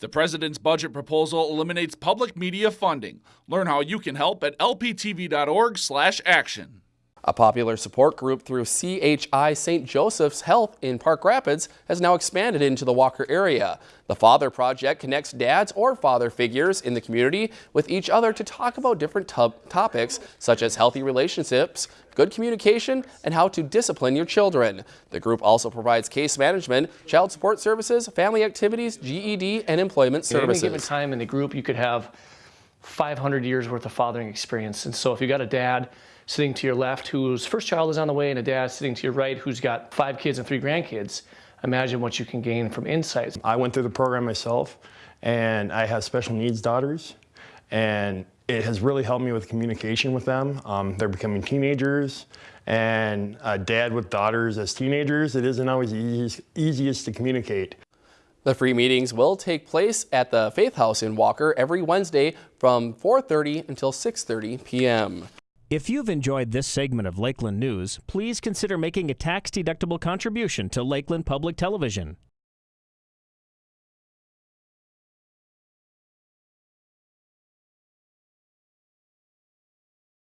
The president's budget proposal eliminates public media funding. Learn how you can help at lptv.org/action. A popular support group through CHI St. Joseph's Health in Park Rapids has now expanded into the Walker area. The Father Project connects dads or father figures in the community with each other to talk about different topics such as healthy relationships, good communication, and how to discipline your children. The group also provides case management, child support services, family activities, GED, and employment services. At any given time in the group, you could have 500 years worth of fathering experience. And so if you got a dad sitting to your left whose first child is on the way and a dad sitting to your right who's got five kids and three grandkids, imagine what you can gain from insights. I went through the program myself and I have special needs daughters and it has really helped me with communication with them. Um, they're becoming teenagers and a dad with daughters as teenagers, it isn't always easiest, easiest to communicate. The free meetings will take place at the Faith House in Walker every Wednesday from 4.30 until 6.30 p.m. If you've enjoyed this segment of Lakeland News, please consider making a tax-deductible contribution to Lakeland Public Television.